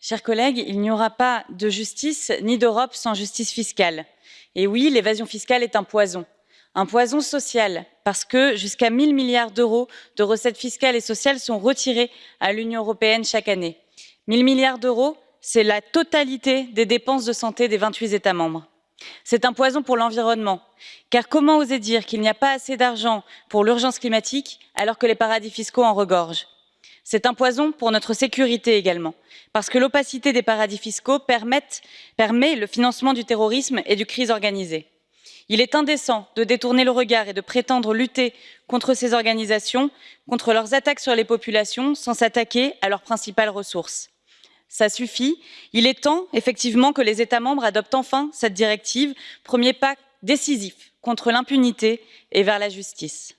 Chers collègues, il n'y aura pas de justice ni d'Europe sans justice fiscale. Et oui, l'évasion fiscale est un poison. Un poison social, parce que jusqu'à 1 000 milliards d'euros de recettes fiscales et sociales sont retirés à l'Union européenne chaque année. 1 000 milliards d'euros, c'est la totalité des dépenses de santé des 28 États membres. C'est un poison pour l'environnement, car comment oser dire qu'il n'y a pas assez d'argent pour l'urgence climatique alors que les paradis fiscaux en regorgent? C'est un poison pour notre sécurité également, parce que l'opacité des paradis fiscaux permet, le financement du terrorisme et du crise organisée. Il est indécent de détourner le regard et de prétendre lutter contre ces organisations, contre leurs attaques sur les populations, sans s'attaquer à leurs principales ressources ça suffit. Il est temps, effectivement, que les États membres adoptent enfin cette directive, premier pas décisif contre l'impunité et vers la justice.